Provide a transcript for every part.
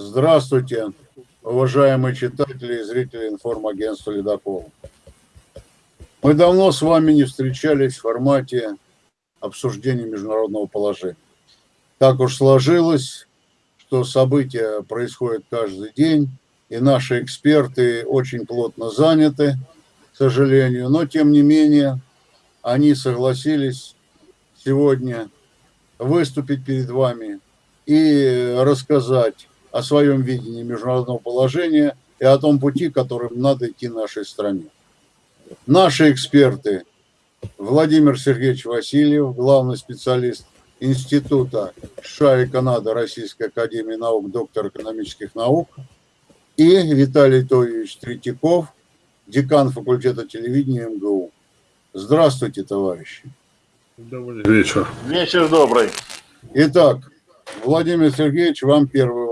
Здравствуйте, уважаемые читатели и зрители информагентства «Ледокол». Мы давно с вами не встречались в формате обсуждения международного положения. Так уж сложилось, что события происходят каждый день, и наши эксперты очень плотно заняты, к сожалению, но тем не менее они согласились сегодня выступить перед вами и рассказать о своем видении международного положения и о том пути, которым надо идти нашей стране. Наши эксперты Владимир Сергеевич Васильев, главный специалист Института США и Канады Российской Академии Наук, доктор экономических наук, и Виталий Тойевич Третьяков, декан факультета телевидения МГУ. Здравствуйте, товарищи. Добрый вечер. Вечер добрый. Итак, Владимир Сергеевич, вам первый.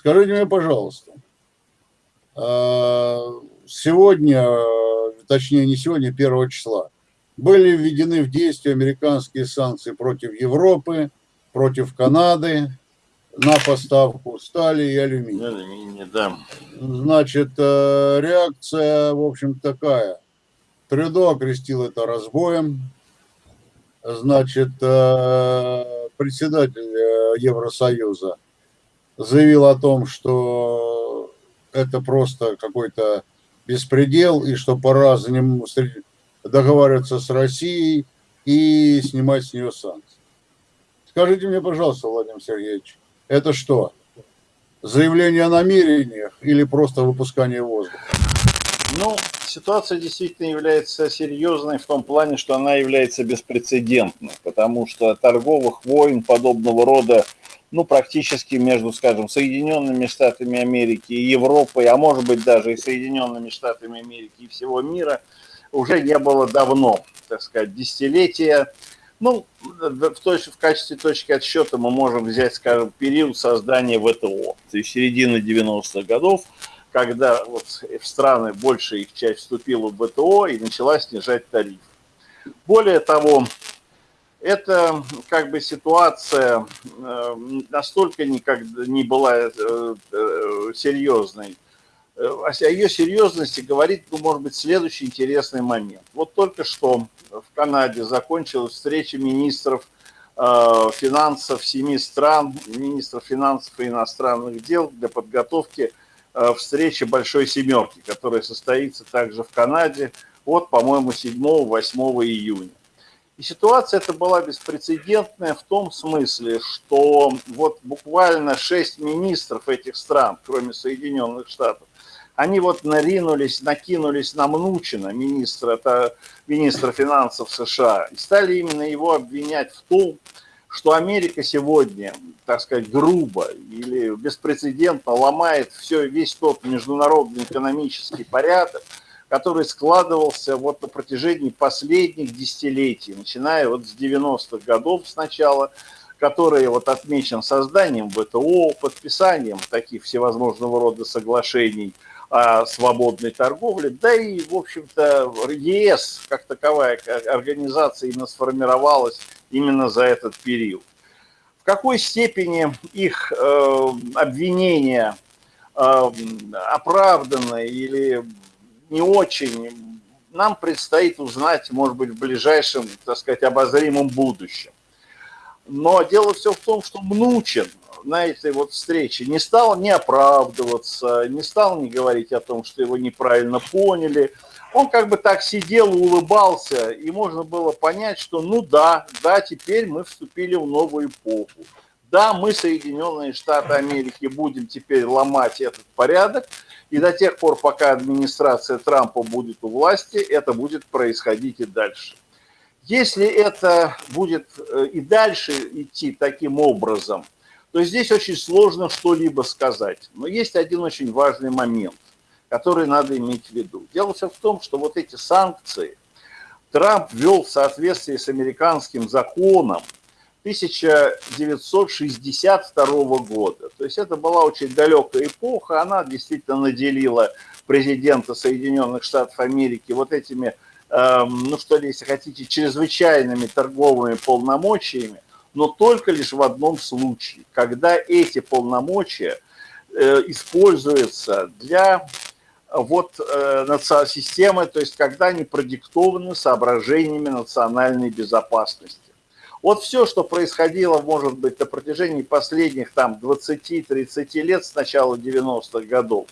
Скажите мне, пожалуйста, а, сегодня, точнее не сегодня, 1 числа, были введены в действие американские санкции против Европы, против Канады на поставку стали и алюминия. Алюминий, да. Значит, э, реакция, в общем, такая. Трюдо окрестил это разбоем. Значит, э, председатель э, Евросоюза заявил о том, что это просто какой-то беспредел, и что пора за ним договариваться с Россией и снимать с нее санкции. Скажите мне, пожалуйста, Владимир Сергеевич, это что? Заявление о намерениях или просто выпускание воздуха? Ну, ситуация действительно является серьезной в том плане, что она является беспрецедентной, потому что торговых войн подобного рода, ну, практически между, скажем, Соединенными Штатами Америки и Европой, а может быть даже и Соединенными Штатами Америки и всего мира – уже не было давно, так сказать, десятилетия. Ну, в, точ, в качестве точки отсчета мы можем взять, скажем, период создания ВТО, то есть середины 90-х годов, когда вот в страны большая их часть вступила в ВТО и начала снижать тариф. Более того, это как бы ситуация э, настолько никогда не была э, э, серьезной, о ее серьезности говорит, ну, может быть, следующий интересный момент. Вот только что в Канаде закончилась встреча министров финансов семи стран, министров финансов и иностранных дел для подготовки встречи Большой Семерки, которая состоится также в Канаде от, по-моему, 7-8 июня. И ситуация эта была беспрецедентная в том смысле, что вот буквально шесть министров этих стран, кроме Соединенных Штатов, они вот наринулись, накинулись на Мнучина, министра, это министра финансов США, и стали именно его обвинять в том, что Америка сегодня, так сказать, грубо или беспрецедентно ломает все, весь тот международный экономический порядок, который складывался вот на протяжении последних десятилетий, начиная вот с 90-х годов сначала, который вот отмечен созданием ВТО, подписанием таких всевозможного рода соглашений – о свободной торговле, да и, в общем-то, ЕС как таковая организация именно сформировалась именно за этот период. В какой степени их э, обвинения э, оправданы или не очень, нам предстоит узнать, может быть, в ближайшем, так сказать, обозримом будущем. Но дело все в том, что Мнучин на этой вот встрече не стал не оправдываться, не стал не говорить о том, что его неправильно поняли. Он как бы так сидел, улыбался, и можно было понять, что ну да, да, теперь мы вступили в новую эпоху. Да, мы, Соединенные Штаты Америки, будем теперь ломать этот порядок, и до тех пор, пока администрация Трампа будет у власти, это будет происходить и дальше. Если это будет э, и дальше идти таким образом – то здесь очень сложно что-либо сказать. Но есть один очень важный момент, который надо иметь в виду. Дело все в том, что вот эти санкции Трамп ввел в соответствии с американским законом 1962 года. То есть это была очень далекая эпоха, она действительно наделила президента Соединенных Штатов Америки вот этими, эм, ну что ли, если хотите, чрезвычайными торговыми полномочиями, но только лишь в одном случае, когда эти полномочия э, используются для вот э, системы, то есть когда они продиктованы соображениями национальной безопасности. Вот все, что происходило, может быть, на протяжении последних там 20-30 лет с начала 90-х годов,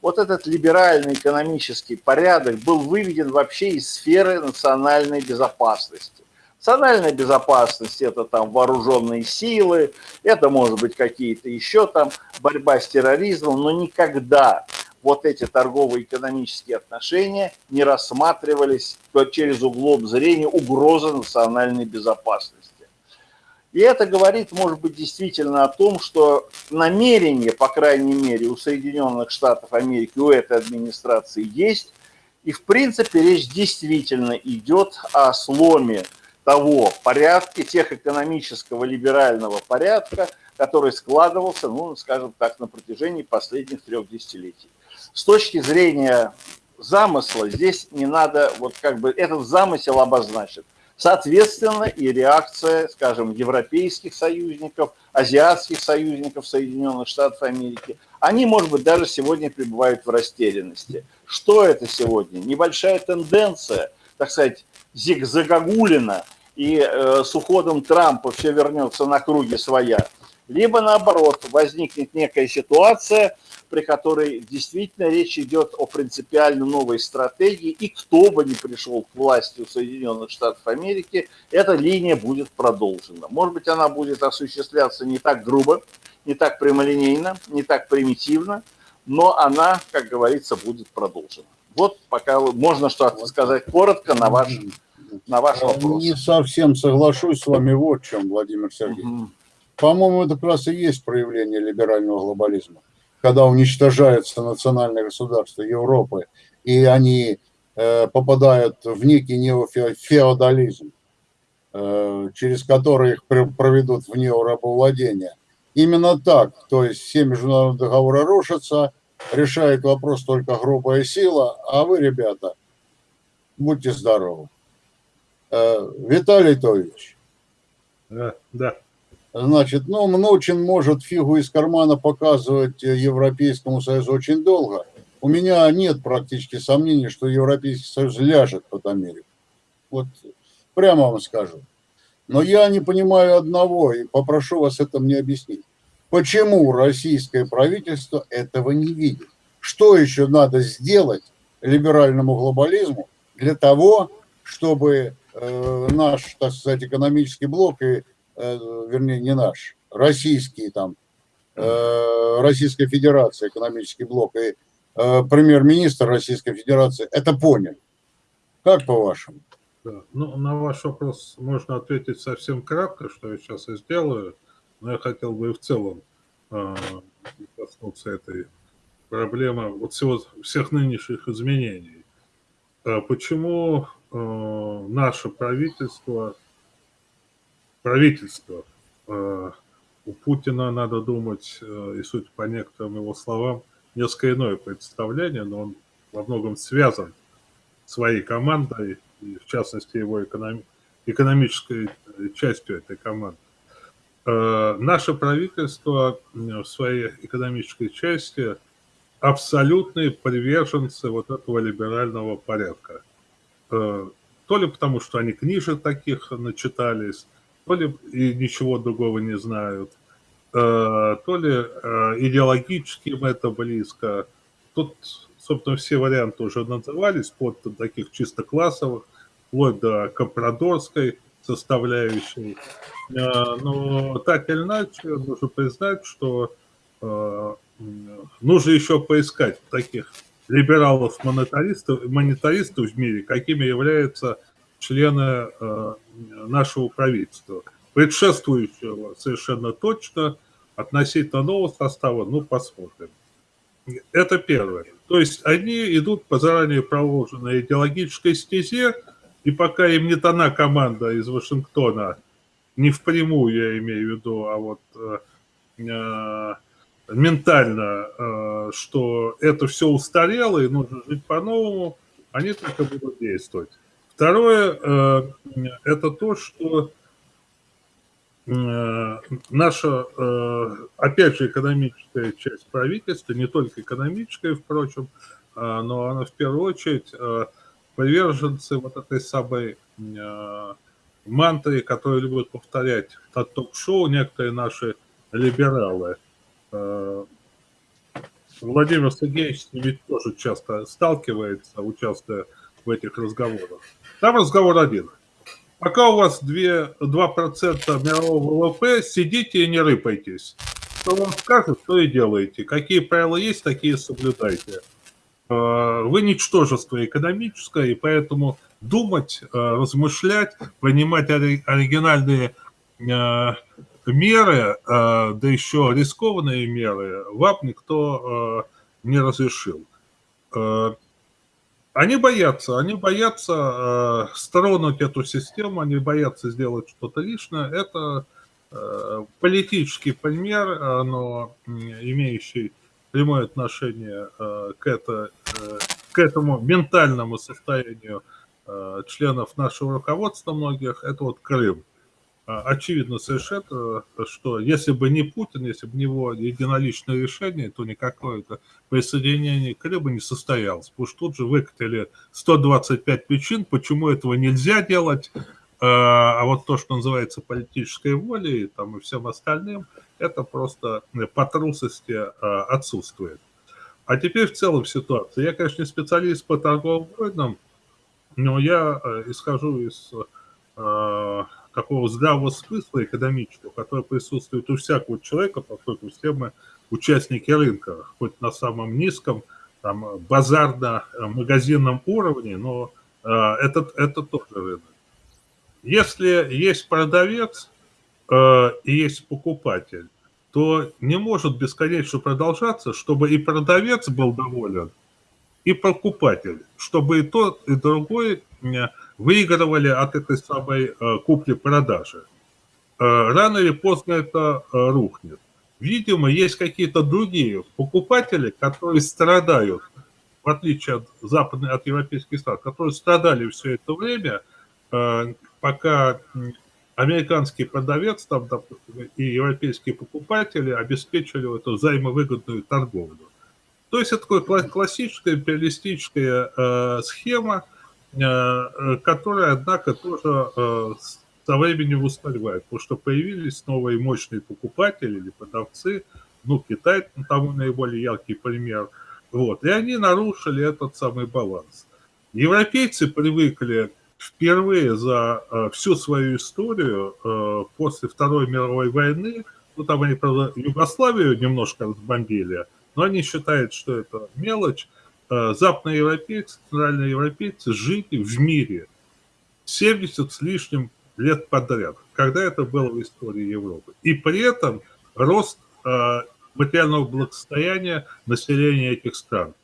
вот этот либеральный экономический порядок был выведен вообще из сферы национальной безопасности. Национальная безопасность – это там вооруженные силы, это может быть какие-то еще там борьба с терроризмом, но никогда вот эти торгово-экономические отношения не рассматривались через углом зрения угрозы национальной безопасности. И это говорит, может быть, действительно о том, что намерение, по крайней мере, у Соединенных Штатов Америки, у этой администрации есть. И, в принципе, речь действительно идет о сломе того порядка, тех экономического либерального порядка, который складывался, ну, скажем так, на протяжении последних трех десятилетий. С точки зрения замысла здесь не надо, вот как бы этот замысел обозначен – Соответственно, и реакция, скажем, европейских союзников, азиатских союзников Соединенных Штатов Америки, они, может быть, даже сегодня пребывают в растерянности. Что это сегодня? Небольшая тенденция, так сказать, зигзагагулина, и э, с уходом Трампа все вернется на круги своя. Либо наоборот, возникнет некая ситуация, при которой действительно речь идет о принципиально новой стратегии, и кто бы ни пришел к власти в Соединенных Штатах Америки, эта линия будет продолжена. Может быть, она будет осуществляться не так грубо, не так прямолинейно, не так примитивно, но она, как говорится, будет продолжена. Вот пока можно что-то сказать коротко на ваш, на ваш вопрос. Не совсем соглашусь с вами вот в чем, Владимир Сергеевич. Угу. По-моему, это как раз и есть проявление либерального глобализма когда уничтожается национальное государство Европы, и они э, попадают в некий неофеодализм, э, через который их проведут в неорабовладение. Именно так, то есть все международные договоры рушатся, решает вопрос только грубая сила, а вы, ребята, будьте здоровы. Э, Виталий Тович. Да, да. Значит, ну, Мнучин может фигу из кармана показывать Европейскому Союзу очень долго. У меня нет практически сомнений, что Европейский Союз ляжет под Америку. Вот прямо вам скажу. Но я не понимаю одного, и попрошу вас это мне объяснить. Почему российское правительство этого не видит? Что еще надо сделать либеральному глобализму для того, чтобы э, наш, так сказать, экономический блок и Э, вернее, не наш, российский там, э, Российская Федерация, экономический блок и э, премьер-министр Российской Федерации это поняли. Как по-вашему? Да. Ну, на ваш вопрос можно ответить совсем кратко, что я сейчас и сделаю, но я хотел бы и в целом э, коснуться этой проблемы вот всего, всех нынешних изменений. Почему э, наше правительство правительство. Э, у Путина, надо думать, э, и суть по некоторым его словам, несколько иное представление, но он во многом связан своей командой, и в частности его экономи экономической э, частью этой команды. Наше правительство в своей экономической части абсолютные приверженцы вот этого либерального порядка. То ли потому, что они книжек таких начитались, то ли и ничего другого не знают, э, то ли э, идеологически им это близко. Тут, собственно, все варианты уже назывались, под таких чисто классовых, вплоть до компрадорской составляющей. Э, но так или иначе, нужно признать, что нужно еще поискать таких либералов-монетаристов монетаристов в мире, какими являются члены нашего правительства. Предшествующего совершенно точно, относительно нового состава, ну, посмотрим. Это первое. То есть они идут по заранее проложенной идеологической стезе, и пока им не дана команда из Вашингтона, не впрямую я имею в виду, а вот э, э, ментально, э, что это все устарело и нужно жить по-новому, они только будут действовать. Второе, э, это то, что э, наша, э, опять же, экономическая часть правительства, не только экономическая, впрочем, но она в первую очередь приверженцы вот этой самой мантры, которые любят повторять на ток-шоу некоторые наши либералы. Владимир Сергеевич с тоже часто сталкивается, участвуя в этих разговорах. Там разговор один. Пока у вас 2, 2% мирового ВВП, сидите и не рыпайтесь. Что вам скажут, то и делаете. Какие правила есть, такие соблюдайте. Э, вы ничтожество экономическое, и поэтому думать, э, размышлять, принимать оригинальные э, меры, да еще рискованные меры, вам никто не разрешил. Они боятся, они боятся э, стронуть эту систему, они боятся сделать что-то лишнее. Это э, политический пример, но имеющий прямое отношение э, к, это, э, к этому ментальному состоянию э, членов нашего руководства многих, это вот Крым. А, очевидно совершенно, что если бы не Путин, если бы не его единоличное решение, то никакое это присоединение Крыма не состоялось. Потому что тут же выкатили 125 причин, почему этого нельзя делать, а, а вот то, что называется политической волей там, и всем остальным, это просто по трусости а, отсутствует. А теперь в целом ситуация. Я, конечно, не специалист по торговым войнам, но я э, исхожу из такого здравого смысла экономического, который присутствует у всякого человека, поскольку все мы участники рынка, хоть на самом низком, там, базарно-магазинном уровне, но э, это, это тоже рынок. Если есть продавец э, и есть покупатель, то не может бесконечно продолжаться, чтобы и продавец был доволен, и покупатель, чтобы и тот, и другой выигрывали от этой самой э, купли-продажи. Э, рано или поздно это э, рухнет. Видимо, есть какие-то другие покупатели, которые страдают, в отличие от западных, от европейских стран, которые страдали все это время, пока американский продавец там, и европейские покупатели обеспечивали эту взаимовыгодную торговлю. То есть это такая классическая империалистическая схема, которая, однако, тоже э, со временем устаревает, потому что появились новые мощные покупатели или продавцы, ну, Китай тому наиболее яркий пример, вот, и они нарушили этот самый баланс. Европейцы привыкли впервые за э, всю свою историю э, после Второй мировой войны, ну, там они, правда, Югославию немножко разбомбили, но они считают, что это мелочь. Э, западные европейцы, центральные европейцы жили в мире 70 с лишним лет подряд, когда это было в истории Европы. И при этом рост э, материального благосостояния населения этих стран.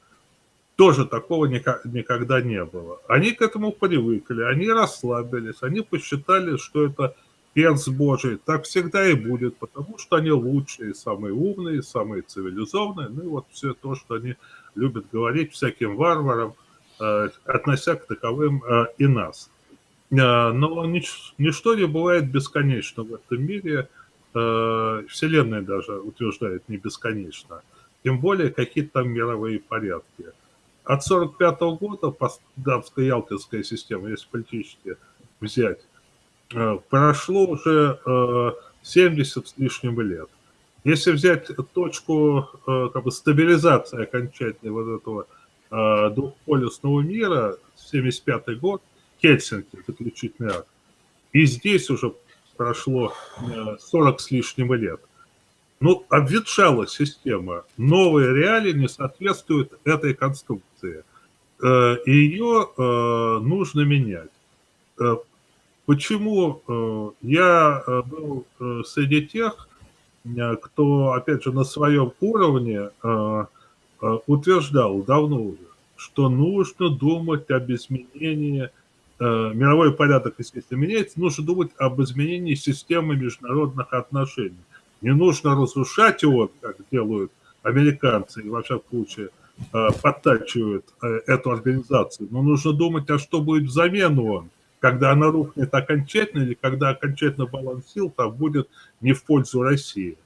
Тоже такого никогда не было. Они к этому привыкли, они расслабились, они посчитали, что это перс Божий, так всегда и будет, потому что они лучшие, самые умные, самые цивилизованные, ну и вот все то, что они любят говорить всяким варварам, э, относя к таковым э, и нас. Э, но нич, ничто не бывает бесконечно в этом мире, Вселенная даже утверждает не бесконечно, тем более какие-то там мировые порядки. От 1945 -го года, Потсдамская-Ялтинская система, если политически взять, прошло уже 70 э, с лишним лет. Если взять точку э, как бы, стабилизации окончательной вот этого двухполюсного мира, 75 год, Хельсинки, заключительный акт, и здесь уже прошло 40 с лишним лет. Ну, обветшала система. Новые реалии не соответствуют этой конструкции. Ее нужно менять. Почему э, я э, был э, среди тех, кто, опять же, на своем уровне утверждал давно уже, что нужно думать об изменении, мировой порядок, естественно, меняется, нужно думать об изменении системы международных отношений. Не нужно разрушать его, как делают американцы, и во всяком случае подтачивают эту организацию, но нужно думать, а что будет взамен он когда она рухнет окончательно или когда окончательно баланс сил там будет не в пользу России.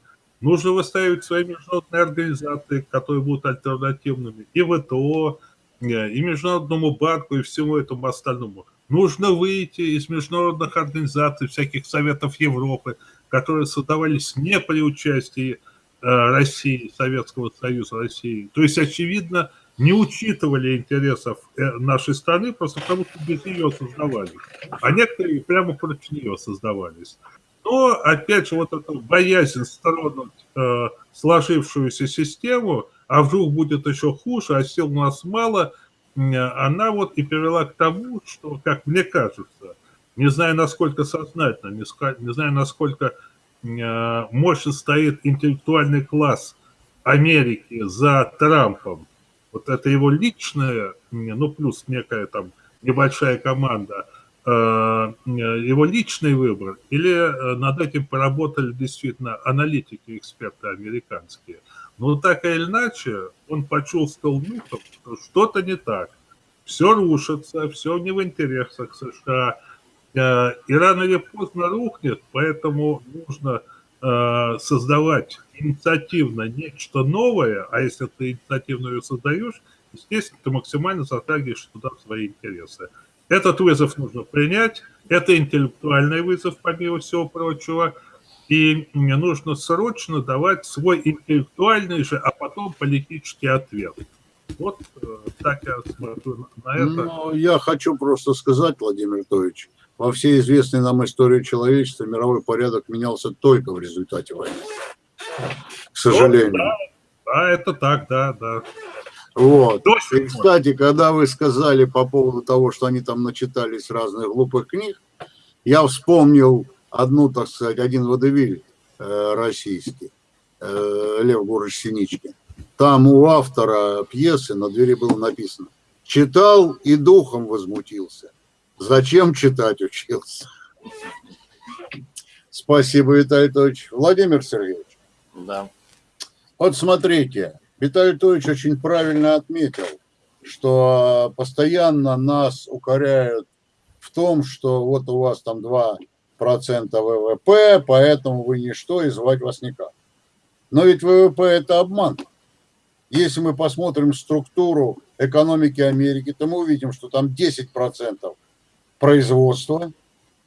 Нужно выставить свои международные организации, которые будут альтернативными, и ВТО, э, и Международному банку, и всему этому остальному. Нужно выйти из международных организаций, всяких Советов Европы, которые создавались не при участии э, России, Советского Союза России. То есть, очевидно, не учитывали интересов э, нашей страны, просто потому что без нее создавались. А некоторые прямо против нее создавались. Но, опять же, вот эта боязнь стронуть э, сложившуюся систему, а вдруг будет еще хуже, а сил у нас мало, она вот и привела к тому, что, как мне кажется, не знаю, насколько сознательно, не, не знаю, насколько э, мощно стоит интеллектуальный класс Америки за Трампом, вот это его личное, ну, плюс некая там небольшая команда, э, его личный выбор, или э, над этим поработали действительно аналитики, эксперты американские. Но так или иначе, он почувствовал нюхом, что что-то не так. Все рушится, все не в интересах США. Э, и рано или поздно рухнет, поэтому нужно создавать инициативно нечто новое, а если ты инициативно ее создаешь, естественно, ты максимально затрагиваешь туда свои интересы. Этот вызов нужно принять, это интеллектуальный вызов, помимо всего прочего, и мне нужно срочно давать свой интеллектуальный же, а потом политический ответ. Вот э, так я смотрю на это. Ну, я хочу просто сказать, Владимир Анатольевич, во всей известной нам истории человечества мировой порядок менялся только в результате войны к сожалению. Да, да, это так, да, да. Вот. И, кстати, когда вы сказали по поводу того, что они там начитались разных глупых книг, я вспомнил одну, так сказать, один водевиль э, российский, э, Лев Гурыч Синичкин. Там у автора пьесы на двери было написано «Читал и духом возмутился. Зачем читать учился?» Спасибо, Виталий Анатольевич. Владимир Сергеевич. Да. Вот смотрите, Виталий Анатольевич очень правильно отметил, что постоянно нас укоряют в том, что вот у вас там 2% ВВП, поэтому вы ничто, и звать вас никак. Но ведь ВВП – это обман. Если мы посмотрим структуру экономики Америки, то мы увидим, что там 10% производства,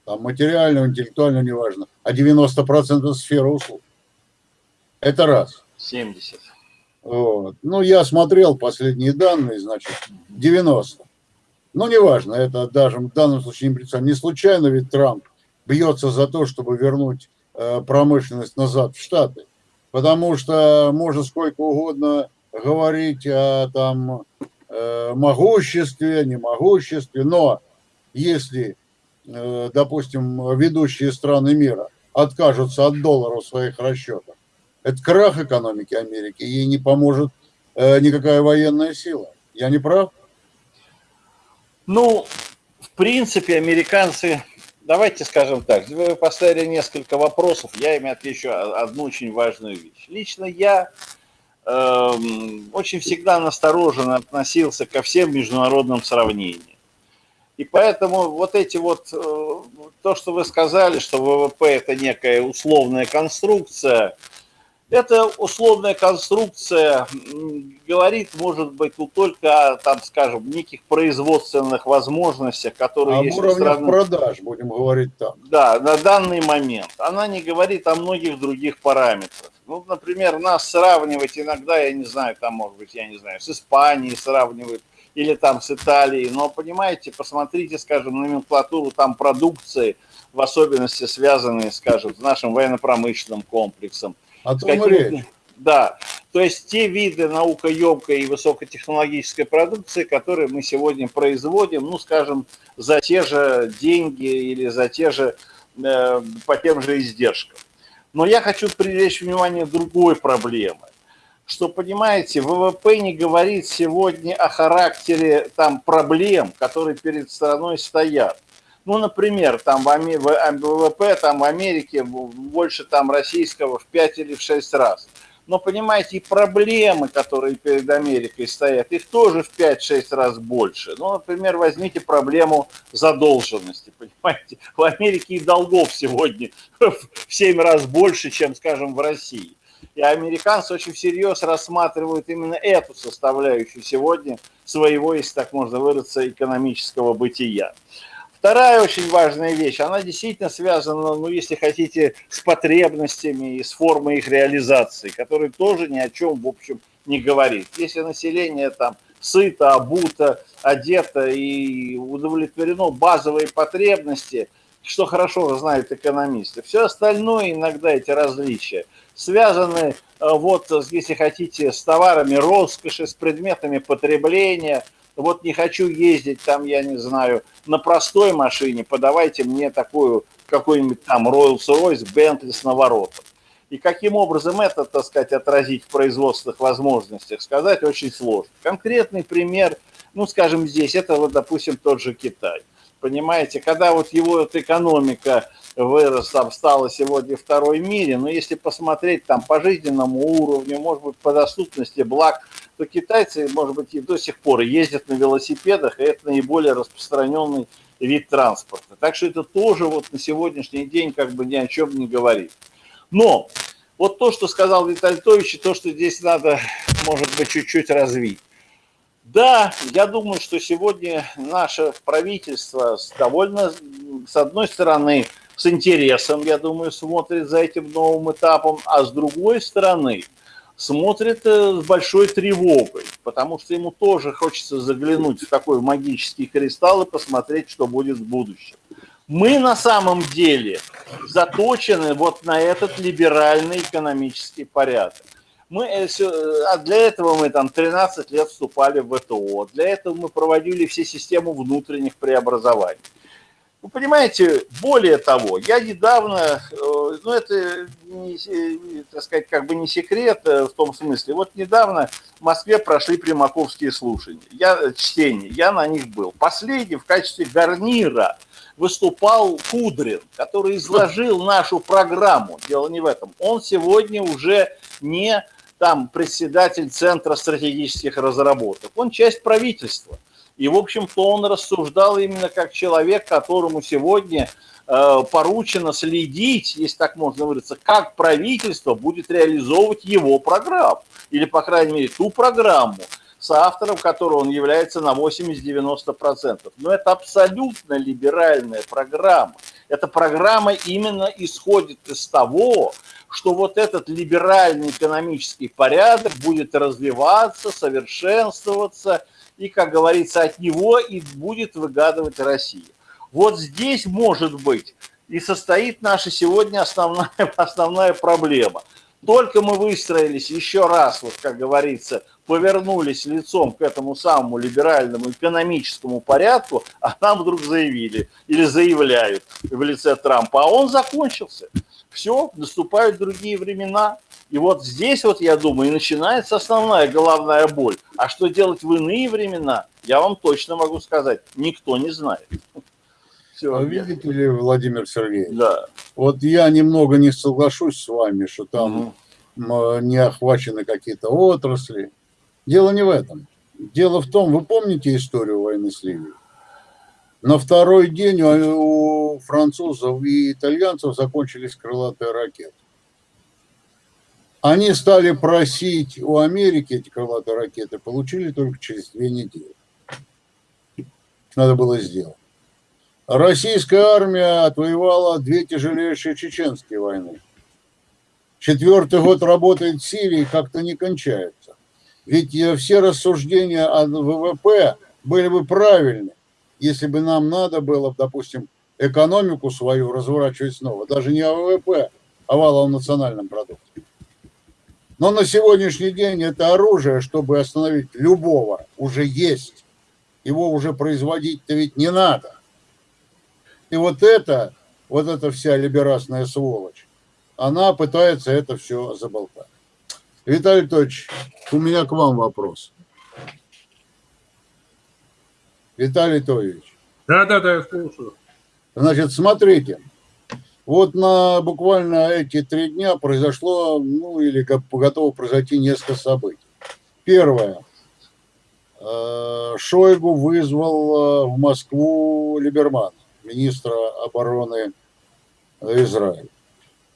там материального, интеллектуального, неважно, а 90% сфера услуг. Это раз. 70. Вот. Ну, я смотрел последние данные, значит, 90. Ну, неважно, это даже в данном случае не прицельно. Не случайно ведь Трамп бьется за то, чтобы вернуть э, промышленность назад в Штаты. Потому что можно сколько угодно говорить о там э, могуществе, немогуществе, но если, э, допустим, ведущие страны мира откажутся от доллара в своих расчетах, это крах экономики Америки, ей не поможет э, никакая военная сила. Я не прав? Ну, в принципе, американцы, давайте скажем так, вы поставили несколько вопросов, я им отвечу одну очень важную вещь. Лично я э, очень всегда настороженно относился ко всем международным сравнениям. И поэтому вот эти вот, э, то, что вы сказали, что ВВП это некая условная конструкция, эта условная конструкция говорит, может быть, ну, только о, там, скажем, неких производственных возможностях, которые Об есть уровнях страны. продаж, будем говорить так. Да, на данный момент. Она не говорит о многих других параметрах. Ну, например, нас сравнивать иногда, я не знаю, там, может быть, я не знаю, с Испанией сравнивают, или там с Италией, но, понимаете, посмотрите, скажем, номенклатуру там продукции, в особенности связанные, скажем, с нашим военно-промышленным комплексом, речь. Да, то есть те виды наукоемкой и высокотехнологической продукции, которые мы сегодня производим, ну, скажем, за те же деньги или за те же, э, по тем же издержкам. Но я хочу привлечь внимание другой проблемы, что, понимаете, ВВП не говорит сегодня о характере там проблем, которые перед страной стоят. Ну, например, там в ВВП там в Америке больше там российского в 5 или в 6 раз. Но, понимаете, и проблемы, которые перед Америкой стоят, их тоже в 5-6 раз больше. Ну, например, возьмите проблему задолженности, понимаете. В Америке и долгов сегодня в 7 раз больше, чем, скажем, в России. И американцы очень всерьез рассматривают именно эту составляющую сегодня своего, если так можно выразиться, экономического бытия. Вторая очень важная вещь, она действительно связана, ну, если хотите, с потребностями и с формой их реализации, которая тоже ни о чем, в общем, не говорит. Если население там сыто, обуто, одето и удовлетворено базовые потребности, что хорошо знают экономисты, все остальное, иногда эти различия, связаны, э, вот, если хотите, с товарами роскоши, с предметами потребления – вот не хочу ездить там, я не знаю, на простой машине, подавайте мне такую, какой-нибудь там Rolls-Royce, Bentley с наворотом. И каким образом это, так сказать, отразить в производственных возможностях, сказать очень сложно. Конкретный пример, ну, скажем, здесь, это вот, допустим, тот же Китай. Понимаете, когда вот его вот экономика вырос, там стала сегодня второй в мире, но если посмотреть там по жизненному уровню, может быть, по доступности благ, то китайцы, может быть, и до сих пор ездят на велосипедах, и это наиболее распространенный вид транспорта. Так что это тоже вот на сегодняшний день как бы ни о чем не говорит. Но вот то, что сказал Виталий Тович, и то, что здесь надо, может быть, чуть-чуть развить. Да, я думаю, что сегодня наше правительство довольно, с одной стороны, с интересом, я думаю, смотрит за этим новым этапом, а с другой стороны, смотрит э, с большой тревогой, потому что ему тоже хочется заглянуть в такой магический кристалл и посмотреть, что будет в будущем. Мы на самом деле заточены вот на этот либеральный экономический порядок. Мы, э, э, а для этого мы там 13 лет вступали в ВТО, для этого мы проводили все системы внутренних преобразований. Вы понимаете, более того, я недавно, э, ну это, не, так сказать, как бы не секрет в том смысле, вот недавно в Москве прошли примаковские слушания, я, чтения, я на них был. Последний в качестве гарнира выступал Кудрин, который изложил нашу программу, дело не в этом. Он сегодня уже не там председатель Центра стратегических разработок, он часть правительства. И, в общем-то, он рассуждал именно как человек, которому сегодня э, поручено следить, если так можно выразиться, как правительство будет реализовывать его программу. Или, по крайней мере, ту программу, с автором которой он является на 80-90%. Но это абсолютно либеральная программа. Эта программа именно исходит из того, что вот этот либеральный экономический порядок будет развиваться, совершенствоваться и, как говорится, от него и будет выгадывать Россия. Вот здесь, может быть, и состоит наша сегодня основная, основная проблема. Только мы выстроились еще раз, вот как говорится, повернулись лицом к этому самому либеральному экономическому порядку, а нам вдруг заявили или заявляют в лице Трампа, а он закончился. Все, наступают другие времена. И вот здесь вот, я думаю, и начинается основная головная боль. А что делать в иные времена, я вам точно могу сказать, никто не знает. Все, а видите ли, Владимир Сергеевич, да. вот я немного не соглашусь с вами, что там угу. не охвачены какие-то отрасли. Дело не в этом. Дело в том, вы помните историю войны с Ливией? На второй день у французов и итальянцев закончились крылатые ракеты. Они стали просить у Америки эти крылатые ракеты, получили только через две недели. Надо было сделать. Российская армия отвоевала две тяжелейшие чеченские войны. Четвертый год работает в Сирии, как-то не кончается. Ведь все рассуждения о ВВП были бы правильны, если бы нам надо было, допустим, экономику свою разворачивать снова. Даже не о ВВП, а валовом национальном продукте. Но на сегодняшний день это оружие, чтобы остановить любого, уже есть. Его уже производить-то ведь не надо. И вот это, вот эта вся либерасная сволочь, она пытается это все заболтать. Виталий Анатольевич, у меня к вам вопрос. Виталий Анатольевич. Да, да, да, я слушаю. Значит, смотрите, Вот на буквально эти три дня произошло, ну или готово произойти несколько событий. Первое. Э, Шойгу вызвал э, в Москву Либерман, министра обороны Израиля.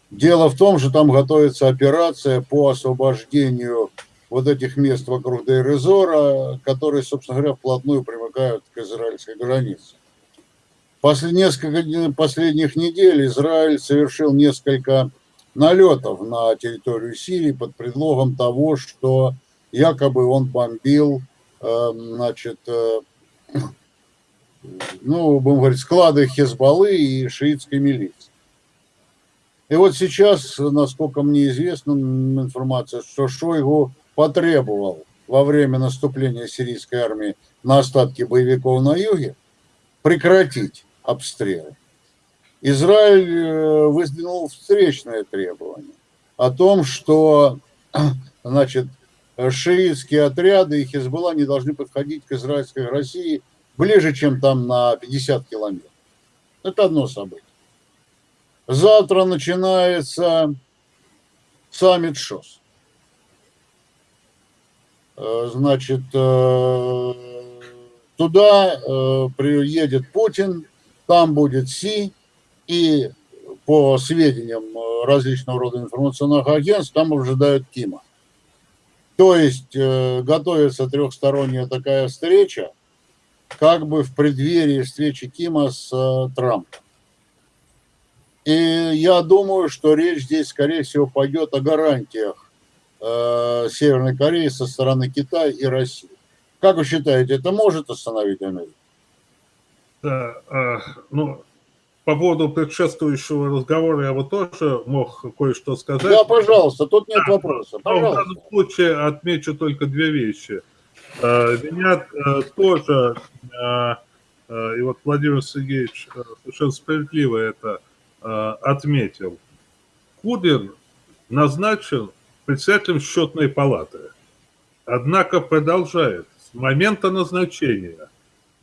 Дело в том, что там готовится операция по освобождению вот этих мест вокруг Дейрезора, которые, собственно говоря, вплотную примыкают к израильской границе. После несколько последних недель Израиль совершил несколько налетов на территорию Сирии под предлогом того, что якобы он бомбил, э, значит, э, ну, будем говорить, склады Хезбаллы и шиитской милиции. И вот сейчас, насколько мне известна информация, что Шойгу потребовал во время наступления сирийской армии на остатки боевиков на юге прекратить обстрелы. Израиль э, выдвинул встречное требование о том, что значит, шиитские отряды и Хизбалла не должны подходить к израильской России ближе, чем там на 50 километров. Это одно событие. Завтра начинается саммит ШОС. Э, значит, э, туда э, приедет Путин, там будет Си, и по сведениям различного рода информационных агентств, там ожидают Кима. То есть готовится трехсторонняя такая встреча, как бы в преддверии встречи Кима с Трампом. И я думаю, что речь здесь, скорее всего, пойдет о гарантиях э, Северной Кореи со стороны Китая и России. Как вы считаете, это может остановить Америку? Да, э, ну, по поводу предшествующего разговора я вот тоже мог кое-что сказать. Да, пожалуйста, тут нет да, вопроса. Пожалуйста. в данном случае отмечу только две вещи. Э, меня э, тоже, э, и вот Владимир Сергеевич совершенно справедливо это отметил, Кубин назначен председателем счетной палаты. Однако продолжает с момента назначения,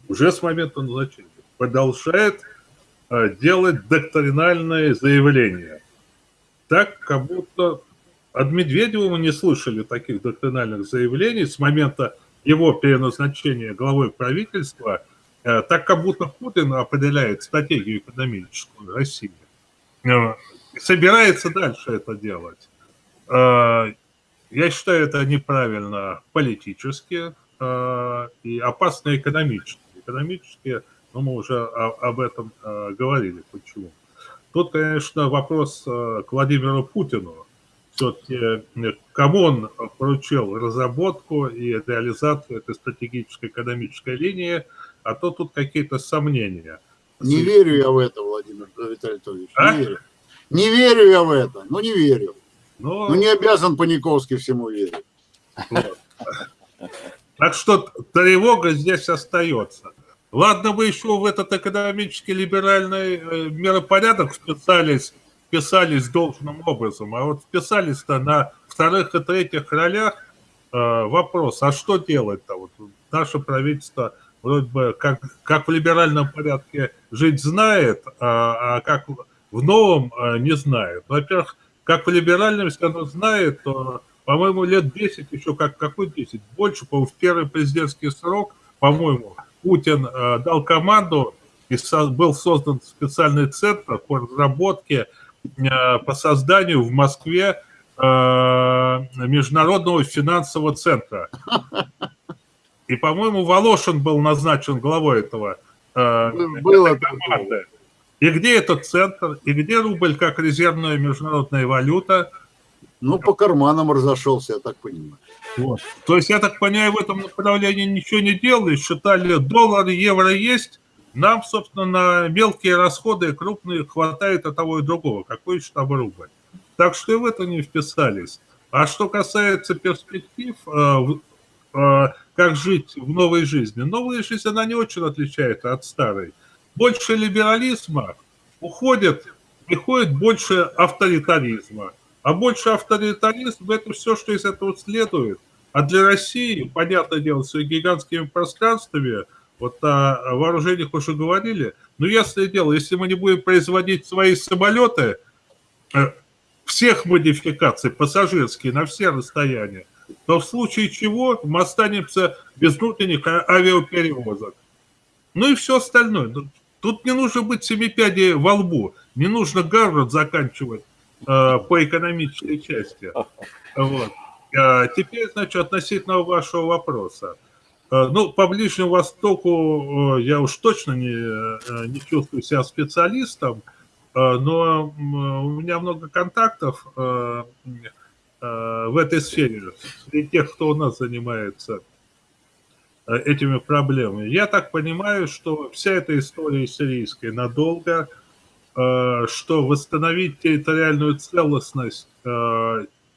уже с момента назначения, продолжает э, делать доктринальные заявления. Так, как будто от Медведева мы не слышали таких доктринальных заявлений с момента его переназначения главой правительства, э, так как будто Путин определяет стратегию экономическую России. Э, собирается дальше это делать. Э, я считаю, это неправильно политически э, и опасно экономически. Экономически, ну, мы уже об этом говорили, почему. Тут, конечно, вопрос к Владимиру Путину. Все-таки кому он поручил разработку и реализацию этой стратегической экономической линии, а то тут какие-то сомнения. Не верю я в это, Владимир Витальевич. А? Не верю. Не верю я в это, ну не верю. Но... Ну, не обязан Паниковский всему верить. Так что тревога здесь остается. Ладно, вы еще в этот экономический либеральный э, миропорядок вписались, вписались должным образом, а вот вписались-то на вторых и третьих ролях э, вопрос, а что делать-то? Вот наше правительство вроде бы как, как в либеральном порядке жить знает, а, а как в новом э, не знает. Во-первых, как в либеральном, если оно знает, то, по-моему, лет 10, еще как какой 10, больше, по-моему, в первый президентский срок, по-моему, Путин э, дал команду, и со, был создан специальный центр по разработке, э, по созданию в Москве э, международного финансового центра. И, по-моему, Волошин был назначен главой этого э, Было команды. И где этот центр? И где рубль как резервная международная валюта? Ну, по карманам разошелся, я так понимаю. Вот. То есть, я так понимаю, в этом направлении ничего не делали, считали, доллар, евро есть, нам, собственно, на мелкие расходы крупные хватает от того и другого, какой же там рубль. Так что и в это не вписались. А что касается перспектив, э, как жить в новой жизни, новая жизнь, она не очень отличается от старой больше либерализма уходит, приходит больше авторитаризма. А больше авторитаризм – это все, что из этого следует. А для России, понятное дело, с гигантскими пространствами, Вот о вооружениях уже говорили. Но ясное дело, если мы не будем производить свои самолеты э, всех модификаций, пассажирские, на все расстояния, то в случае чего мы останемся без внутренних а, авиаперевозок. Ну и все остальное. Ну, тут не нужно быть семипядей во лбу, не нужно Гарвард заканчивать э, по экономической части. Вот. А теперь, значит, относительно вашего вопроса. Э, ну, по Ближнему Востоку я уж точно не, не чувствую себя специалистом, но у меня много контактов в этой сфере, среди тех, кто у нас занимается этими проблемами. Я так понимаю, что вся эта история сирийская надолго, что восстановить территориальную целостность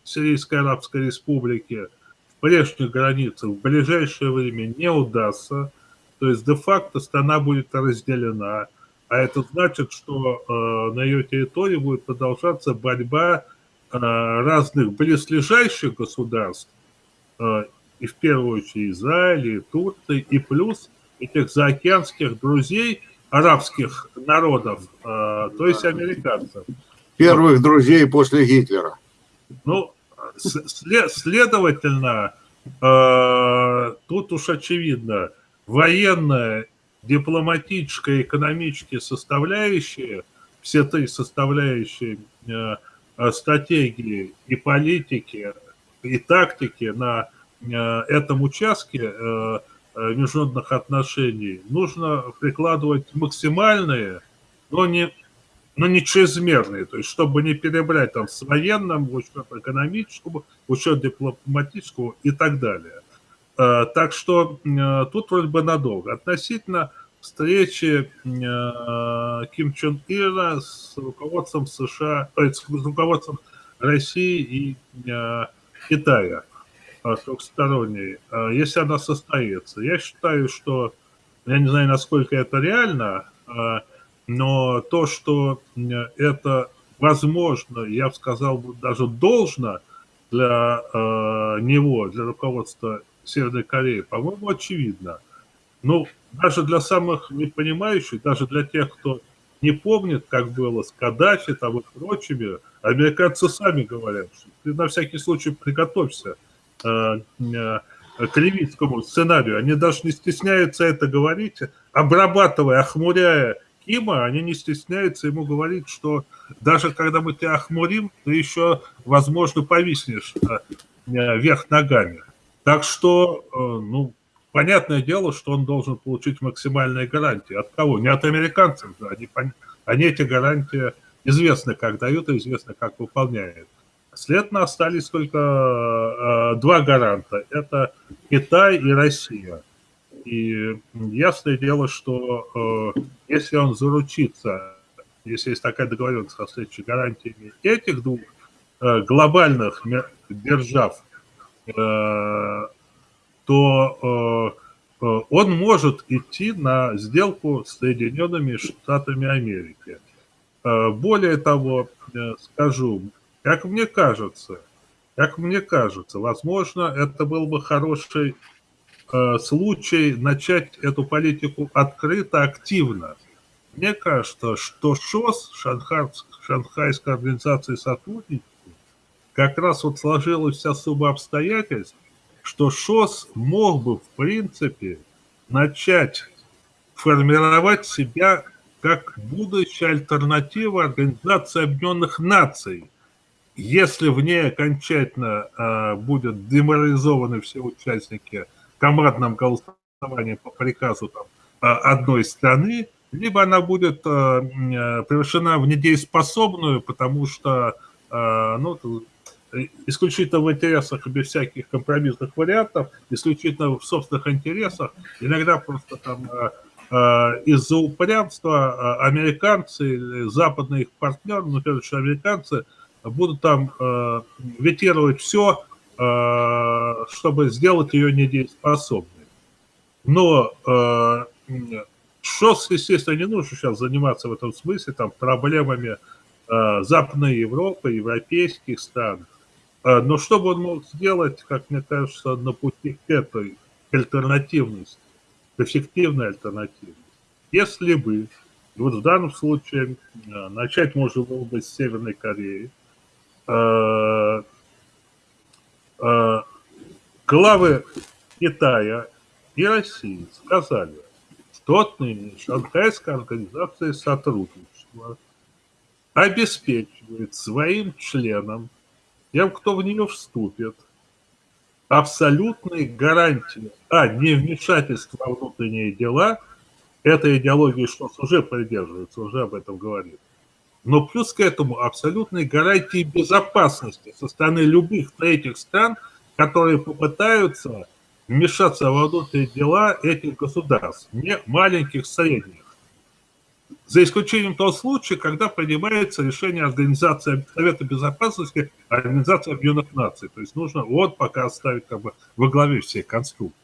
Сирийской Арабской Республики в прежних границах в ближайшее время не удастся. То есть де-факто страна будет разделена. А это значит, что э, на ее территории будет продолжаться борьба э, разных близлежащих государств, э, и в первую очередь Израиля, и Турции, и плюс этих заокеанских друзей арабских народов, э, то есть американцев. Первых друзей после Гитлера. Ну, Следовательно, э, тут уж очевидно, военная, дипломатическая, экономические составляющие, все три составляющие э, э, стратегии и политики, и тактики на этом участке международных отношений нужно прикладывать максимальные, но не но не чрезмерные, то есть чтобы не перебрать там с военным, в учет экономического, в учет дипломатического и так далее. Э, так что э, тут вроде бы надолго. Относительно встречи э, Ким Чен Ира с руководством США, с руководством России и Китая трехсторонней, если она состоится. Я считаю, что, я не знаю, насколько это реально, но то, что это возможно, я бы сказал, даже должно для э, него, для руководства Северной Кореи, по-моему, очевидно. Ну, даже для самых непонимающих, даже для тех, кто не помнит, как было с Каддафи там и прочими, американцы сами говорят, что ты на всякий случай приготовься э, э, к ливийскому сценарию. Они даже не стесняются это говорить, обрабатывая, охмуряя Кима, они не стесняются ему говорить, что даже когда мы тебя охмурим, ты еще, возможно, повиснешь э, вверх ногами. Так что, э, ну, понятное дело, что он должен получить максимальные гарантии. От кого? Не от американцев, да. Они, они эти гарантии известны, как дают, и известно, как выполняют. Следовательно, остались только э, два гаранта. Это Китай и Россия. И ясное дело, что э, если он заручится, если есть такая договоренность со следующей гарантиями этих двух э, глобальных держав, э, то э, э, он может идти на сделку с Соединенными Штатами Америки. Э, более того, скажу, как мне кажется, как мне кажется, возможно, это был бы хороший случай начать эту политику открыто, активно. Мне кажется, что ШОС, Шанхайская организация сотрудничества, как раз вот сложилось особо обстоятельств, что ШОС мог бы, в принципе, начать формировать себя как будущая альтернатива Организации Объединенных Наций, если в ней окончательно э, будут деморализованы все участники командном голосовании по приказу там, а, одной страны, либо она будет э, превращена в недееспособную, потому что э, ну, исключительно в интересах, без всяких компромиссных вариантов, исключительно в собственных интересах, иногда просто там из-за упрямства американцы или западные их партнеры, ну, прежде американцы, будут там ветировать все, Э, чтобы сделать ее недееспособной. Но э, ШОС, естественно, не нужно сейчас заниматься в этом смысле там, проблемами э, Западной Европы, европейских стран. Но что бы он мог сделать, как мне кажется, на пути к этой альтернативности? эффективной альтернативой. Если бы, вот в данном случае э, начать можно было бы с Северной Кореи, э, э, главы Китая и России сказали, что отныне Шанхайская организация сотрудничества обеспечивает своим членам, тем, кто в нее вступит, абсолютные гарантии а. невмешательства во внутренние дела, эта идеология Шос уже придерживается, уже об этом говорит, но плюс к этому абсолютные гарантии безопасности со стороны любых третьих стран, которые попытаются вмешаться во внутренние дела этих государств, не маленьких, средних. За исключением того случая, когда принимается решение Организации Совета Безопасности Организации Объединенных Наций. То есть нужно вот пока оставить как бы во главе всей конструкции.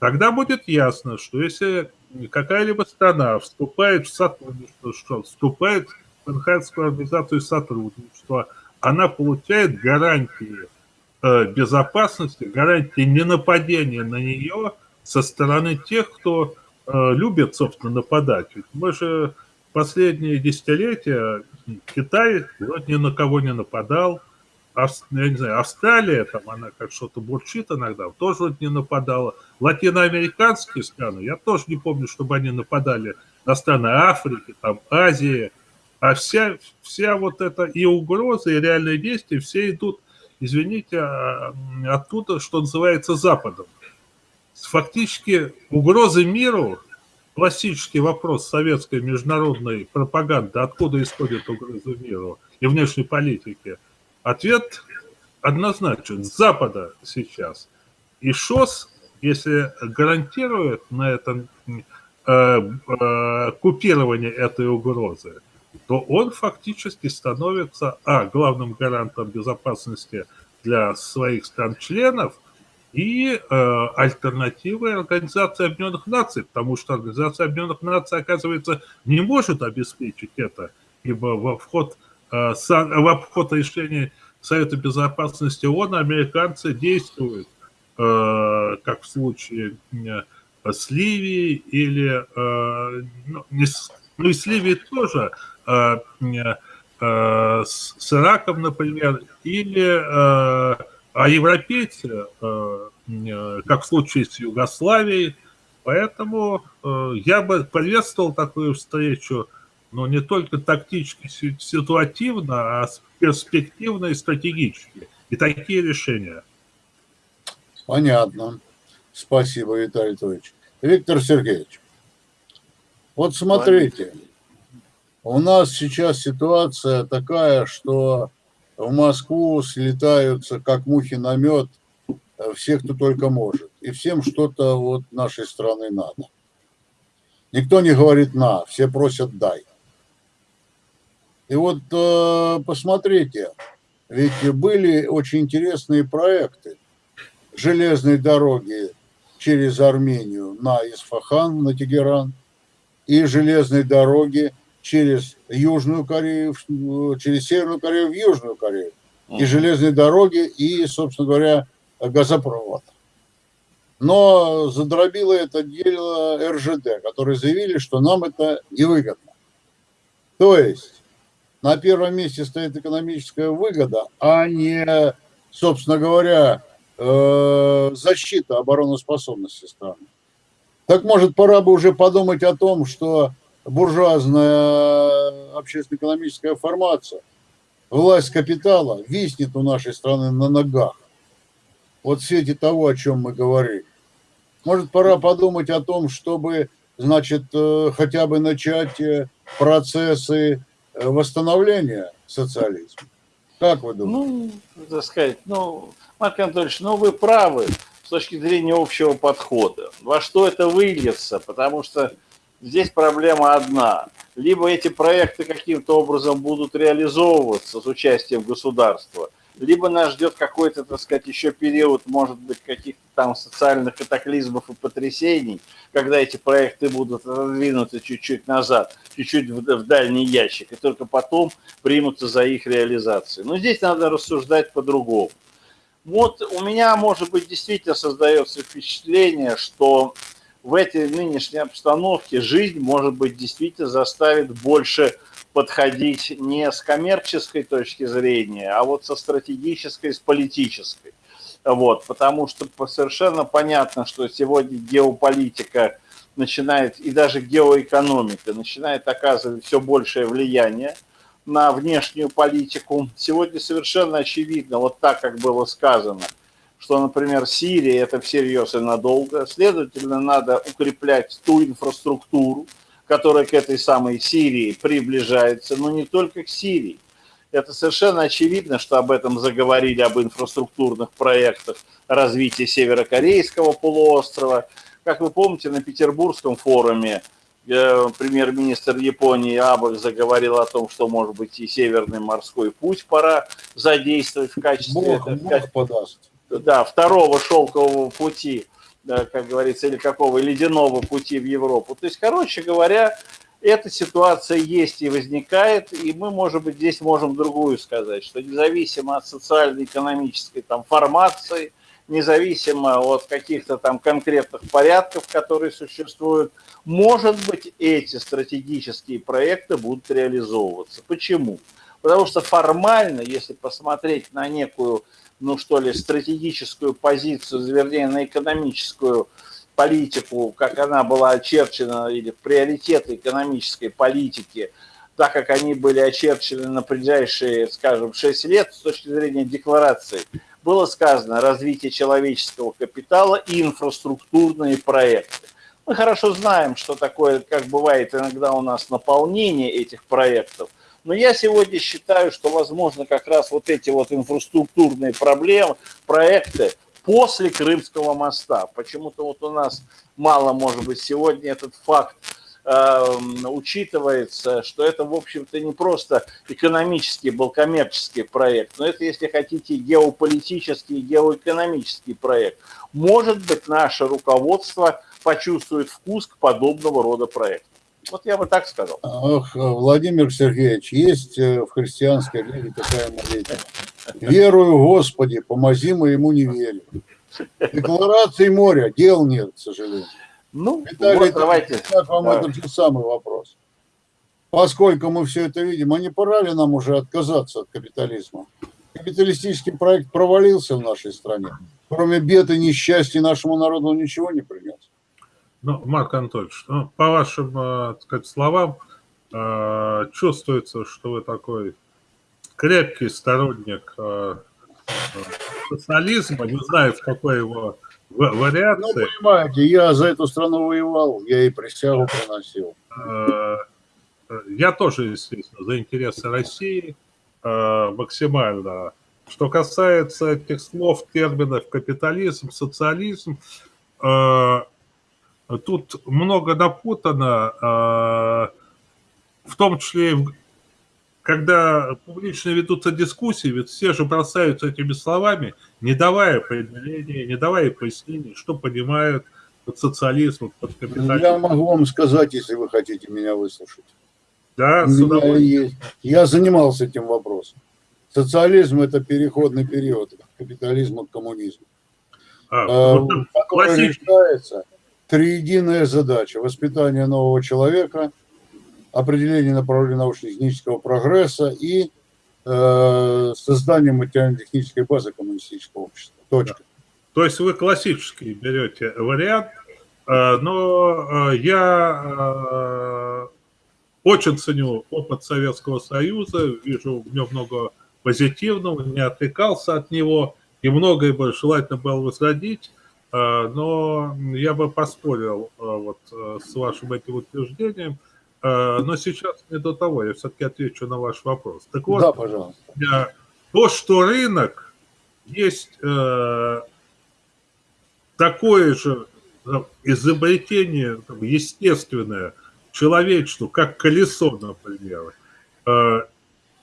Тогда будет ясно, что если какая-либо страна вступает в сотрудничество, что вступает в Шанхайскую организацию сотрудничества, она получает гарантии э, безопасности, гарантии ненападения на нее со стороны тех, кто любят, собственно, нападать. Ведь мы же последние десятилетия Китай вроде ни на кого не нападал. Я не знаю, Австралия, там она как что-то бурчит иногда, тоже вот не нападала. Латиноамериканские страны, я тоже не помню, чтобы они нападали на страны Африки, там Азии. А вся, вся вот эта и угроза, и реальные действия, все идут, извините, а, оттуда, что называется, Западом фактически угрозы миру, классический вопрос советской международной пропаганды, откуда исходит угрозы миру и внешней политики, ответ однозначен, с Запада сейчас. И ШОС, если гарантирует на этом э, э, купирование этой угрозы, то он фактически становится, а, главным гарантом безопасности для своих стран-членов – и э, альтернативой Организации Объединенных Наций, потому что Организация Объединенных Наций, оказывается, не может обеспечить это, ибо во вход, э, в обход решений Совета Безопасности ООН американцы действуют, э, как в случае э, с Ливией или, э, ну, не ну и с Ливией тоже, э, э, с, с Ираком, например, или... Э, а европейцы, э, как в случае с Югославией, поэтому э, я бы приветствовал такую встречу, но не только тактически, ситуативно, а перспективно и стратегически. И такие решения. Понятно. Спасибо, Виталий Анатольевич. Виктор Сергеевич, вот смотрите, у нас сейчас ситуация такая, что в Москву слетаются, как мухи на мед, э, все, кто только может. И всем что-то вот нашей страны надо. Никто не говорит «на», все просят «дай». И вот э, посмотрите, ведь были очень интересные проекты. Железной дороги через Армению на Исфахан, на Тегеран, и железной дороги через Южную Корею, через Северную Корею в Южную Корею. И железные дороги, и, собственно говоря, газопровод. Но задробило это дело РЖД, которые заявили, что нам это невыгодно. То есть на первом месте стоит экономическая выгода, а не, собственно говоря, э, защита обороноспособности страны. Так может пора бы уже подумать о том, что буржуазная общественно-экономическая формация, власть капитала виснет у нашей страны на ногах. Вот в свете того, о чем мы говорили. Может, пора подумать о том, чтобы, значит, э, хотя бы начать э, процессы э, восстановления социализма. Как вы думаете? Ну, так сказать, ну, Марк Анатольевич, ну вы правы с точки зрения общего подхода. Во что это выльется? Потому что здесь проблема одна. Либо эти проекты каким-то образом будут реализовываться с участием государства, либо нас ждет какой-то, так сказать, еще период, может быть, каких-то там социальных катаклизмов и потрясений, когда эти проекты будут отодвинуты чуть-чуть назад, чуть-чуть в, в дальний ящик, и только потом примутся за их реализацию. Но здесь надо рассуждать по-другому. Вот у меня, может быть, действительно создается впечатление, что в этой нынешней обстановке жизнь, может быть, действительно заставит больше подходить не с коммерческой точки зрения, а вот со стратегической, с политической. Вот, потому что совершенно понятно, что сегодня геополитика начинает, и даже геоэкономика начинает оказывать все большее влияние на внешнюю политику. Сегодня совершенно очевидно, вот так, как было сказано, что, например, Сирия – это всерьез и надолго. Следовательно, надо укреплять ту инфраструктуру, которая к этой самой Сирии приближается, но не только к Сирии. Это совершенно очевидно, что об этом заговорили, об инфраструктурных проектах развития северокорейского полуострова. Как вы помните, на Петербургском форуме э, премьер-министр Японии Абах заговорил о том, что, может быть, и Северный морской путь пора задействовать в качестве... Бог, Бог подаст. Да, второго шелкового пути как говорится, или какого ледяного пути в Европу. То есть, короче говоря, эта ситуация есть и возникает, и мы, может быть, здесь можем другую сказать, что независимо от социально-экономической там формации, независимо от каких-то там конкретных порядков, которые существуют, может быть, эти стратегические проекты будут реализовываться. Почему? Потому что формально, если посмотреть на некую ну что ли, стратегическую позицию, вернее, на экономическую политику, как она была очерчена, или приоритеты экономической политики, так как они были очерчены на ближайшие, скажем, 6 лет с точки зрения декларации, было сказано развитие человеческого капитала и инфраструктурные проекты. Мы хорошо знаем, что такое, как бывает иногда у нас наполнение этих проектов, но я сегодня считаю, что, возможно, как раз вот эти вот инфраструктурные проблемы, проекты после Крымского моста. Почему-то вот у нас мало, может быть, сегодня этот факт э, учитывается, что это, в общем-то, не просто экономический был коммерческий проект, но это, если хотите, геополитический, геоэкономический проект. Может быть, наше руководство почувствует вкус к подобного рода проекту. Вот я бы так сказал. Ах, Владимир Сергеевич, есть э, в христианской религии такая молитва. Верую, Господи, помози моему неверию. Декларации моря, дел нет, к сожалению. Ну, Виталий, вот давайте. Как вам да. этот же самый вопрос? Поскольку мы все это видим, а не пора ли нам уже отказаться от капитализма? Капиталистический проект провалился в нашей стране. Кроме бед и несчастья нашему народу ничего не принес. Ну, Марк Анатольевич, ну, по вашим э, так сказать, словам, э, чувствуется, что вы такой крепкий сторонник э, социализма, не знаю, в какой его вариации. Ну, понимаете, я за эту страну воевал, я и присягу приносил. Я тоже, естественно, за интересы России максимально. Что касается этих слов, терминов капитализм, социализм, Тут много напутано, а, в том числе, когда публично ведутся дискуссии, ведь все же бросаются этими словами, не давая определения, не давая пояснений, что понимают под социализмом, под капитализмом. Я могу вам сказать, если вы хотите меня выслушать. Да, с есть. Я занимался этим вопросом. Социализм – это переходный период от капитализма к коммунизму. А, а, который решается триединая задача – воспитание нового человека, определение направления научно-технического прогресса и э, создание материально-технической базы коммунистического общества. Точка. То есть вы классический берете вариант, э, но э, я э, очень ценю опыт Советского Союза, вижу в нем много позитивного, не отвлекался от него, и многое бы желательно было возродить. А, но я бы поспорил а, вот а, с вашим этим утверждением, но сейчас не до того, я все-таки отвечу на ваш вопрос. Так вот, да, пожалуйста. то, что рынок есть э, такое же изобретение естественное человечеству, как колесо, например,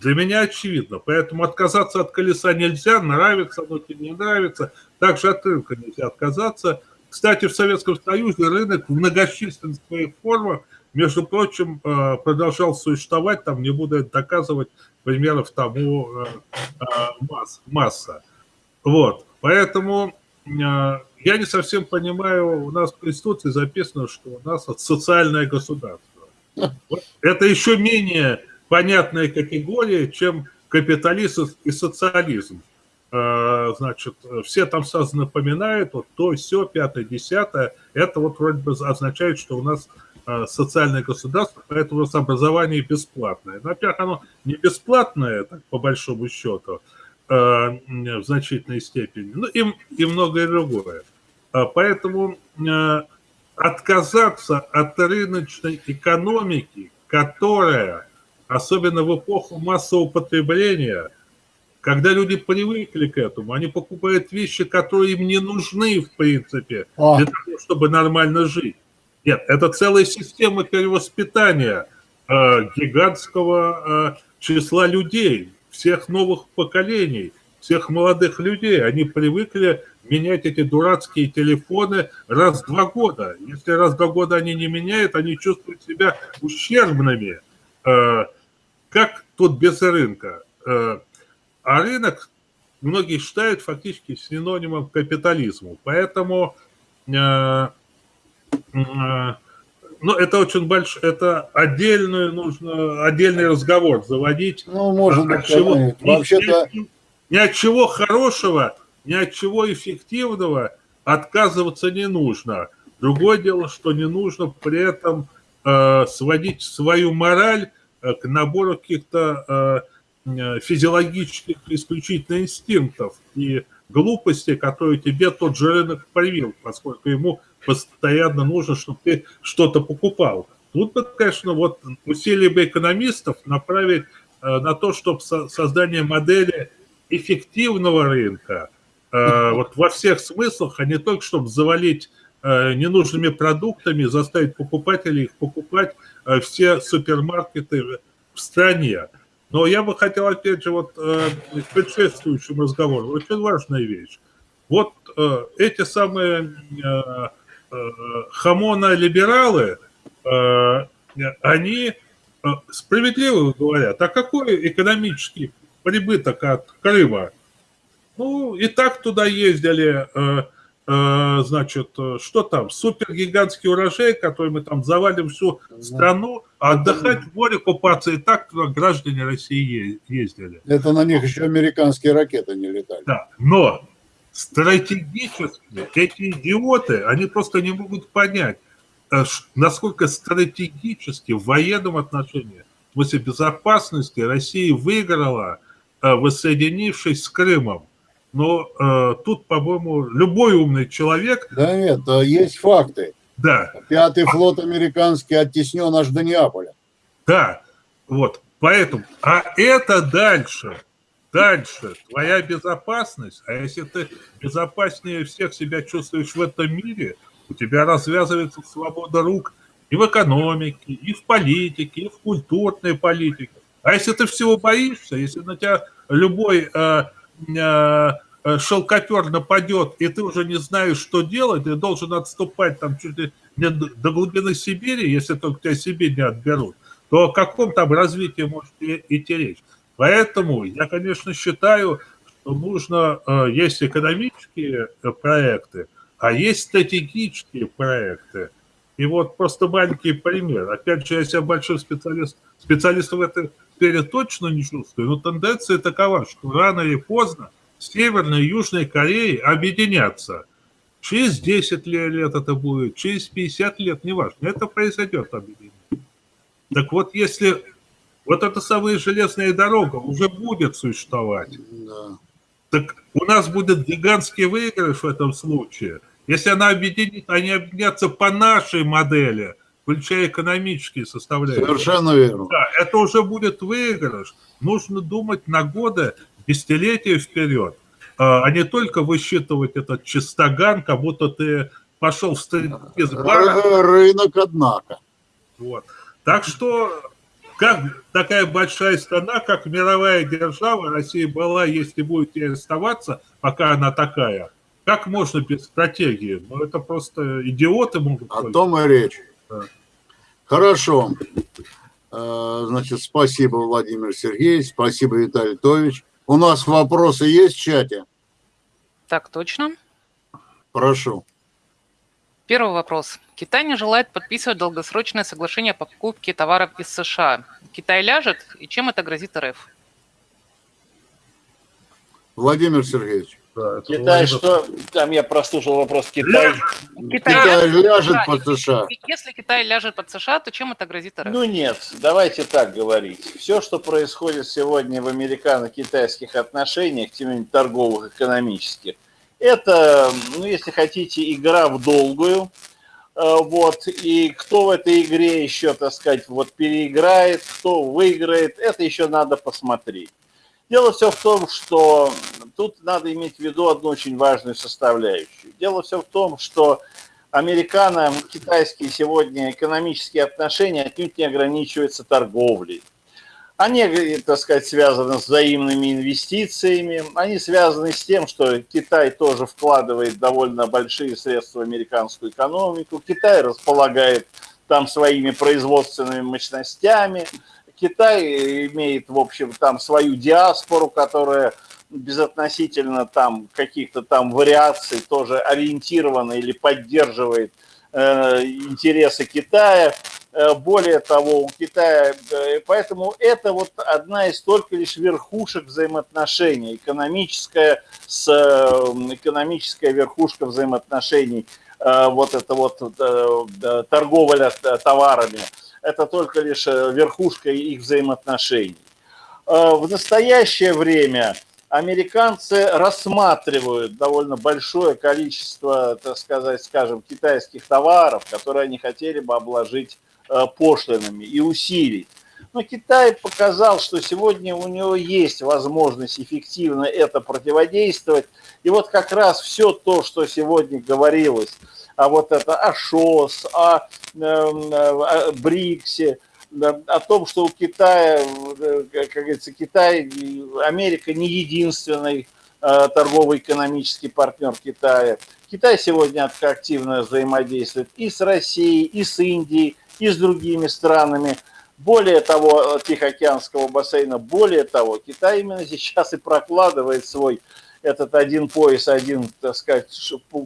для меня очевидно. Поэтому отказаться от колеса нельзя, нравится оно тебе не нравится. Также от рынка нельзя отказаться. Кстати, в Советском Союзе рынок в многочисленных своих формах, между прочим, э, продолжал существовать, там не буду доказывать, примеров тому э, э, масса. Вот, поэтому я не совсем понимаю, у нас в Конституции записано, что у нас социальное государство. Это еще менее понятная категория, чем капитализм и социализм. Э, значит, все там сразу напоминают, вот то, все, пятое, десятое, это вот вроде бы означает, что у нас э, социальное государство, поэтому у нас образование бесплатное. Ну, во-первых, оно не бесплатное, так, по большому счету, э, в значительной степени, ну и, и многое другое. Поэтому отказаться от рыночной экономики, которая, особенно в эпоху массового потребления, когда люди привыкли к этому, они покупают вещи, которые им не нужны, в принципе, а. для того, чтобы нормально жить. Нет, это целая система перевоспитания э, гигантского э, числа людей, всех новых поколений, всех молодых людей. Они привыкли менять эти дурацкие телефоны раз в два года. Если раз в два года они не меняют, они чувствуют себя ущербными. Э, как тут без рынка? А рынок многие считают фактически синонимом капитализму. Поэтому э, э, ну, это очень большой, это отдельную нужно, отдельный разговор заводить. Ну, может быть, чего, вообще-то... Ни, от чего хорошего, ни от чего эффективного отказываться не нужно. Другое дело, что не нужно при этом э, сводить свою мораль э, к набору каких-то Э, физиологических исключительно инстинктов и глупости, которые тебе тот же рынок привил, поскольку ему постоянно нужно, чтобы ты что-то покупал. Тут бы, конечно, вот усилия бы экономистов направить э, на то, чтобы создание модели эффективного рынка, э, вот во всех смыслах, а не только чтобы завалить ненужными продуктами, заставить покупателей их покупать все супермаркеты в стране. Но я бы хотел, опять же, вот э, к предшествующему разговору, очень важная вещь. Вот э, эти самые э, э, хамона-либералы, э, они э, справедливо говорят, а какой экономический прибыток от Крыма? Ну, и так туда ездили э, значит, э, что там, супергигантский урожай, который мы там завалим всю страну, а отдыхать в море, купаться, и так туда граждане России ездили. Это на них еще американские ракеты не летали. Да, но стратегически эти идиоты, они просто не могут понять, э, насколько стратегически в военном отношении, в смысле безопасности Россия выиграла, воссоединившись с Крымом. Но э, тут, по-моему, любой умный человек... Да нет, есть факты. Да. Пятый флот американский оттеснен аж до Неаполя. Да, вот, поэтому... А это дальше, дальше твоя безопасность, а если ты безопаснее всех себя чувствуешь в этом мире, у тебя развязывается свобода рук и в экономике, и в политике, и в культурной политике. А если ты всего боишься, если на тебя любой... Э, Э, э, шелкопер нападет, и ты уже не знаешь, что делать, ты должен отступать там чуть ли до глубины Сибири, если только тебя Сибирь не отберут, то о каком там развитии может идти речь? Поэтому я, конечно, считаю, что нужно, э, есть экономические проекты, а есть стратегические проекты. И вот просто маленький пример. Опять же, я себя большой специалист, специалист в этой сфере точно не чувствую, но тенденция такова, что рано или поздно Северная и Южная Кореи объединятся. Через 10 лет это будет, через 50 лет, неважно, это произойдет объединение. Так вот, если вот эта самая железная дорога уже будет существовать, да. так у нас будет гигантский выигрыш в этом случае. Если она объединит, они объединятся по нашей модели – включая экономические составляющие. Совершенно верно. Да, это уже будет выигрыш. Нужно думать на годы, десятилетия вперед, а, а не только высчитывать этот чистоган, как будто ты пошел в стриптиз-бар. Рынок, однако. Вот. Так что, как такая большая страна, как мировая держава, Россия была, если будет и оставаться, пока она такая, как можно без стратегии? Ну, это просто идиоты могут... О том и речь. Хорошо. Э, значит, спасибо, Владимир Сергеевич, спасибо, Виталий Тович. У нас вопросы есть в чате? Так точно. Прошу. Первый вопрос. Китай не желает подписывать долгосрочное соглашение о покупке товаров из США. Китай ляжет, и чем это грозит РФ? Владимир Сергеевич. Да, Китай что? Там я прослушал вопрос Китай. Китай ляжет да, под США. Если Китай ляжет под США, то чем это грозит РФ? Ну нет, давайте так говорить. Все, что происходит сегодня в американо-китайских отношениях, тем не менее торговых, экономических, это, ну если хотите, игра в долгую. Э, Вот, и кто в этой игре еще, так сказать, вот переиграет, кто выиграет, это еще надо посмотреть. Дело все в том, что тут надо иметь в виду одну очень важную составляющую. Дело все в том, что американо-китайские сегодня экономические отношения отнюдь не ограничиваются торговлей. Они, так сказать, связаны с взаимными инвестициями, они связаны с тем, что Китай тоже вкладывает довольно большие средства в американскую экономику, Китай располагает там своими производственными мощностями, Китай имеет, в общем, там свою диаспору, которая безотносительно там каких-то там вариаций тоже ориентирована или поддерживает э, интересы Китая. Э, Более того, у Китая, э, поэтому это вот одна из только лишь верхушек взаимоотношений, экономическая, с, экономическая верхушка взаимоотношений, э, вот это вот торговля товарами, это только лишь э, верхушка их взаимоотношений. Э, В настоящее время американцы рассматривают довольно большое количество, так сказать, скажем, китайских товаров, которые они хотели бы обложить э, пошлинами и усилить. Но Китай показал, что сегодня у него есть возможность эффективно это противодействовать. И вот как раз все то, что сегодня говорилось, а вот это о ШОС, о, э, о БРИКСе, да, о том, что у Китая, э, как говорится, Китай, Америка не единственный э, торгово-экономический партнер Китая. Китай сегодня активно взаимодействует и с Россией, и с Индией, и с другими странами. Более того, Тихоокеанского бассейна, более того, Китай именно сейчас и прокладывает свой этот один пояс, один, так сказать,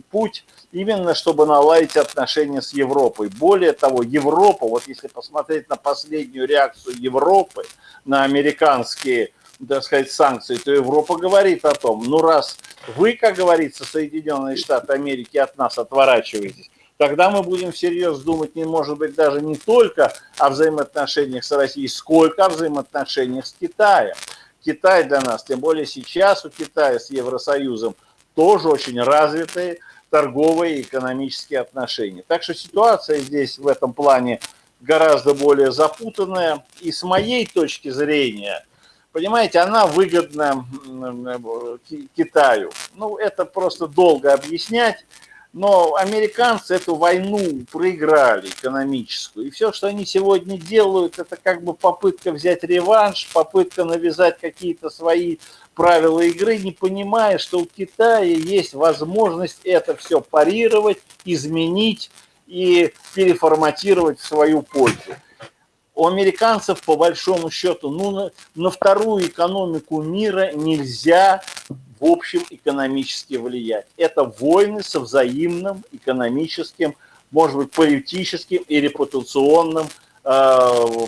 путь, именно чтобы наладить отношения с Европой. Более того, Европа, вот если посмотреть на последнюю реакцию Европы на американские, так сказать, санкции, то Европа говорит о том, ну раз вы, как говорится, Соединенные Штаты Америки от нас отворачиваетесь, тогда мы будем всерьез думать, не может быть, даже не только о взаимоотношениях с Россией, сколько о взаимоотношениях с Китаем. Китай для нас, тем более сейчас у Китая с Евросоюзом тоже очень развитые торговые и экономические отношения. Так что ситуация здесь в этом плане гораздо более запутанная. И с моей точки зрения, понимаете, она выгодна Китаю. Ну, это просто долго объяснять. Но американцы эту войну проиграли экономическую. И все, что они сегодня делают, это как бы попытка взять реванш, попытка навязать какие-то свои правила игры, не понимая, что у Китая есть возможность это все парировать, изменить и переформатировать в свою пользу. У американцев, по большому счету, ну, на, на вторую экономику мира нельзя в общем экономически влиять. Это войны со взаимным экономическим, может быть, политическим и репутационным, э,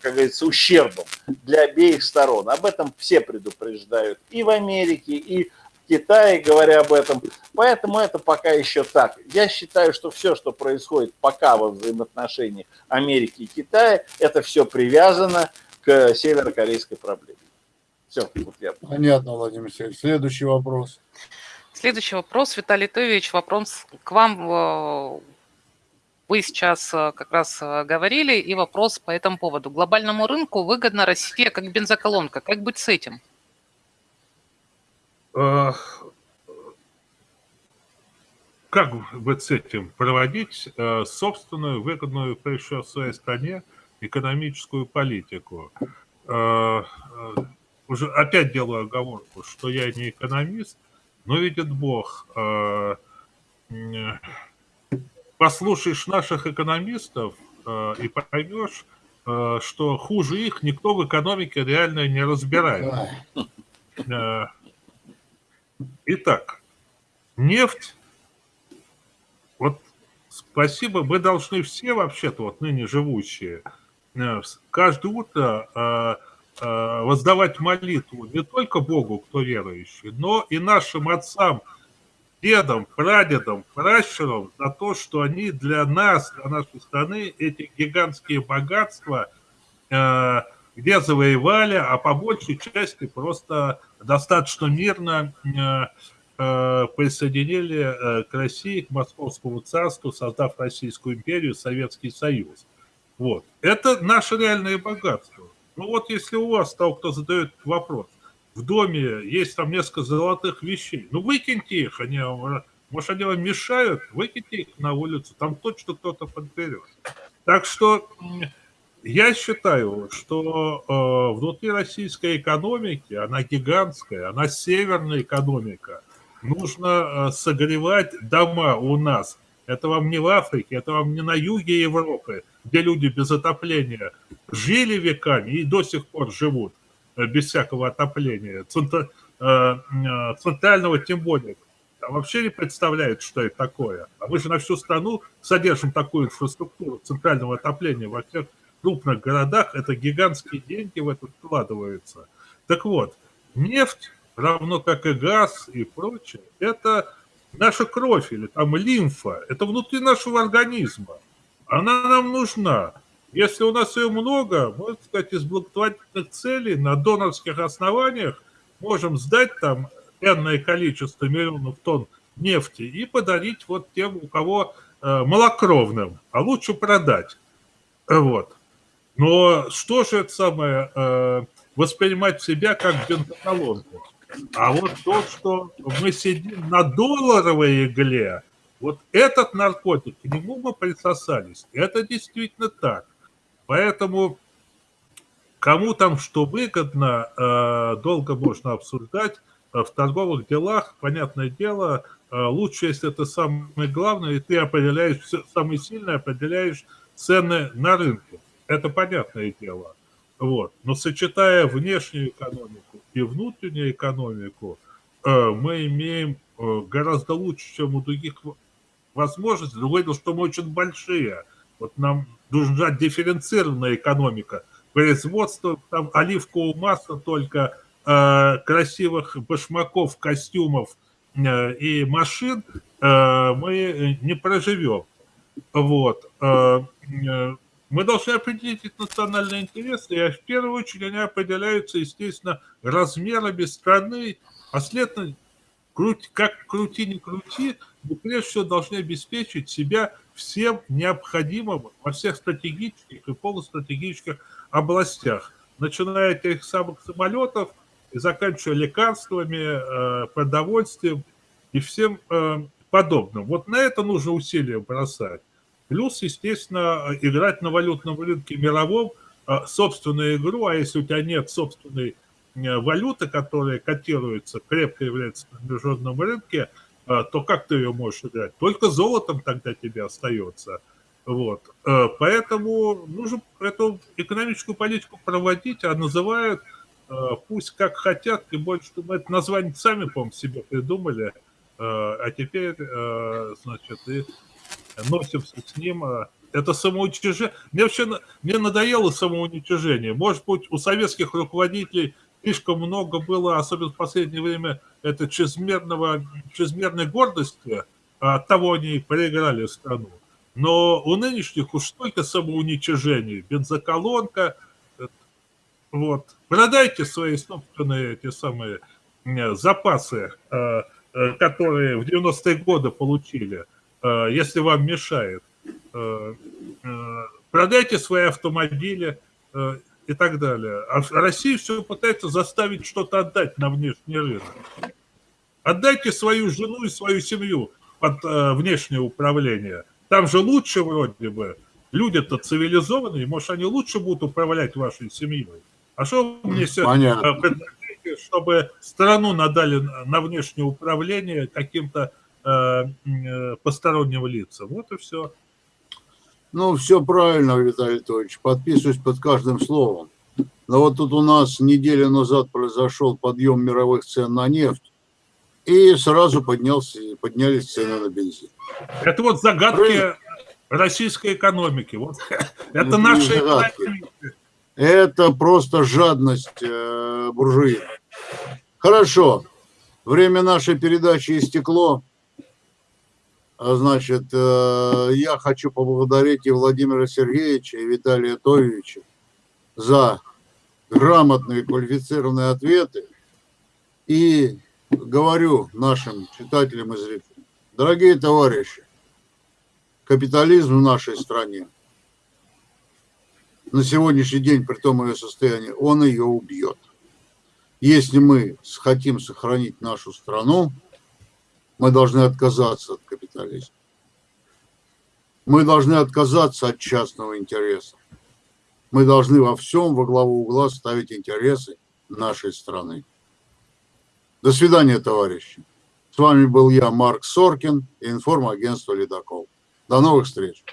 как говорится, ущербом для обеих сторон. Об этом все предупреждают и в Америке, и Китае, говоря об этом. Поэтому это пока еще так. Я считаю, что все, что происходит пока во взаимоотношениях Америки и Китая, это все привязано к северокорейской проблеме. Все, вот я Понятно, Владимир Сергеевич. Следующий вопрос. Следующий вопрос. Виталий Тович, вопрос к вам. э, Вы сейчас э, как раз э, говорили, и вопрос по этому поводу. Глобальному рынку выгодна Россия как бензоколонка. Как быть с этим? Как быть с этим? Проводить э, собственную, выгодную, всего, в своей стране экономическую политику. Э, э, Уже опять делаю оговорку, что я не экономист, но видит Бог, послушаешь наших экономистов и поймешь, что хуже их никто в экономике реально не разбирается. Итак, нефть. Вот спасибо, мы должны все вообще-то, вот ныне живущие, э, каждое утро э, э, воздавать молитву не только Богу, кто верующий, но и нашим отцам, дедам, прадедам, пращурам за то, что они для нас, для нашей страны эти гигантские богатства где завоевали, а по большей части просто достаточно мирно Э, присоединили э, к России, к Московскому царству, создав Российскую империю, Советский Союз. Вот. Это наше реальное богатство. Ну вот если у вас, того, кто задает вопрос, в доме есть там несколько золотых вещей, ну выкиньте их, они, может они вам мешают, выкиньте их на улицу, там точно кто-то подберет. Так что я считаю, что э, внутри российской экономики, она гигантская, она северная экономика – нужно э, согревать дома у нас. Это вам не в Африке, это вам не на юге Европы, где люди без отопления жили веками и до сих пор живут э, без всякого отопления. Э, центрального тем более. Там вообще не представляют, что это такое. А мы же на всю страну содержим такую инфраструктуру центрального отопления во всех крупных городах. Это гигантские деньги в это вкладываются. Так вот, нефть равно как и газ и прочее, это наша кровь или там лимфа, это внутри нашего организма. Она нам нужна. Если у нас ее много, мы, так сказать, из благотворительных целей на донорских основаниях можем сдать там энное количество миллионов тонн нефти и подарить вот тем, у кого э, малокровным, а лучше продать. Вот. Но что же это самое, э, воспринимать себя как бензоколонку? А вот то, что мы сидим на долларовой игле, вот этот наркотик, к нему мы присосались. Это действительно так. Поэтому кому там что выгодно, э, долго можно обсуждать. В торговых делах, понятное дело, э, лучше, если это самое главное, и ты определяешь, самое сильное определяешь цены на рынке. Это понятное дело. Вот. Но сочетая внешнюю экономику и внутреннюю экономику, э, мы имеем э, гораздо лучше, чем у других возможностей. Другое дело, что мы очень большие. Вот нам нужна дифференцированная экономика. Производство там оливкового масла только э, красивых башмаков, костюмов и машин мы не проживем. Вот. Мы должны определить их национальные интересы, и в первую очередь они определяются, естественно, размерами страны, а следовательно, как крути, не крути, мы прежде всего должны обеспечить себя всем необходимым во всех стратегических и полустратегических областях, начиная от этих самых самолетов и заканчивая лекарствами, э, продовольствием и всем э, подобным. Вот на это нужно усилия бросать. Плюс, естественно, играть на валютном рынке мировом а, собственную игру, а если у тебя нет собственной э, валюты, которая котируется, крепко является на международном рынке, а, то как ты ее можешь играть? Только золотом тогда тебе остается. Вот. Э, поэтому нужно эту экономическую политику проводить, а называют э, пусть как хотят, тем более, что мы это название сами, по-моему, себе придумали, а теперь, значит, и носимся с ним. А, это самоуничтожение. Мне вообще мне надоело самоуничтожение. Может быть, у советских руководителей слишком много было, особенно в последнее время, это чрезмерного, чрезмерной гордости, а от того они проиграли страну. Но у нынешних уж столько самоуничижений. Бензоколонка, вот. Продайте свои собственные эти самые запасы, а, которые в 90-е годы получили. Э, если вам мешает. Э, э, продайте свои автомобили и так далее. А Россия все пытается заставить что-то отдать на внешний рынок. Отдайте свою жену и свою семью под внешнее управление. Там же лучше вроде бы. Люди-то цивилизованные, может, они лучше будут управлять вашей семьей. А что вы мне предлагаете, чтобы страну надали на внешнее управление каким-то постороннего лица. Вот и все. Ну, все правильно, Виталий Анатольевич, подписываюсь под каждым словом. Но вот тут у нас неделю назад произошел подъем мировых цен на нефть. и сразу поднялся, поднялись цены на бензин. Это вот загадки российской экономики. Вот. Это наши загадки. Это просто жадность э, буржуина. Хорошо. Время нашей передачи истекло. А, Значит, э, я хочу поблагодарить и Владимира Сергеевича, и Виталия Товича за грамотные, квалифицированные ответы. И говорю нашим читателям и зрителям, дорогие товарищи, капитализм в нашей стране на сегодняшний день, при том ее состоянии, он ее убьет. Если мы хотим сохранить нашу страну, мы должны отказаться от капитализма. Мы должны отказаться от частного интереса. Мы должны во всем во главу угла ставить интересы нашей страны. До свидания, товарищи. С вами был я, Марк Соркин, и информагентство «Ледокол». До новых встреч.